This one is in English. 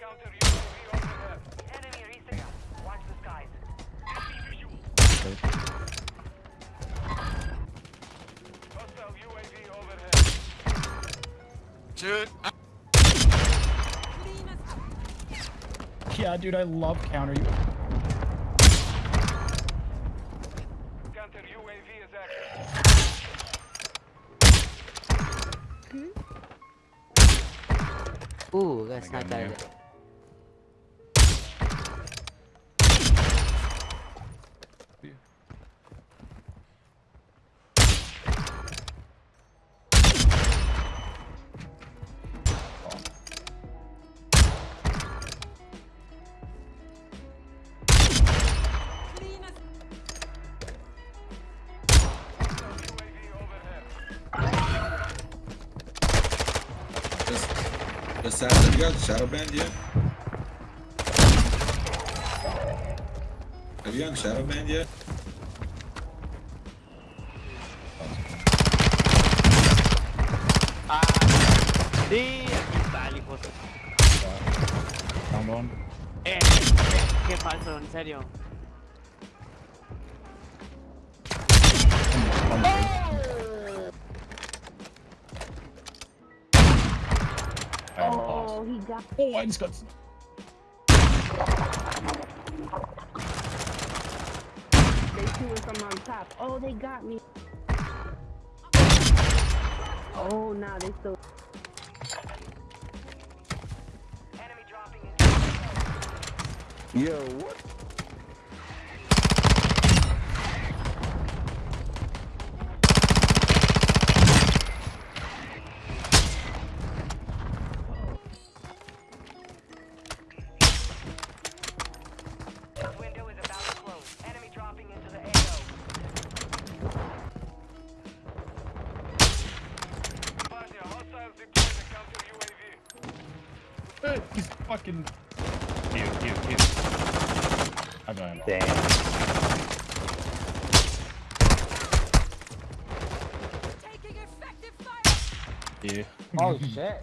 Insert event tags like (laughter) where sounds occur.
counter UAV overhead. Enemy reset. Watch the skies. Hostile UAV overhead. Dude, Yeah, dude, I love counter. Counter UAV is active. Ooh, that's not gun just Assassin, you got Shadow Band yet? Have you gotten Shadow Band yet? Sí, aquí está el hijo. de- Down. Eh, qué, qué falso, en serio. Oh, he got. Oh, I just got. They shooting from on top. Oh, they got me. Oh, nah, they still. Enemy dropping into Yo, what? He's fucking. Cute, cute, cute. I got him. Damn. Yeah. Oh (laughs) shit.